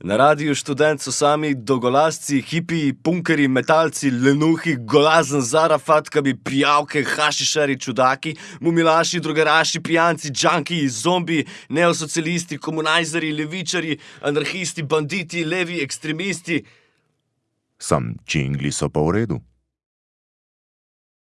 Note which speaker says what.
Speaker 1: Na radiju študent so sami dolgolasci, hipiji, punkerji, metalci, lenuhi, golazen, zarafatkabi, pijavke, hašišari, čudaki, mumilaši, drugaraši, pijanci, džanki, zombi, neosocialisti, komunajzari, levičari, anarhisti, banditi, levi, ekstremisti.
Speaker 2: Sam čingli so pa v redu.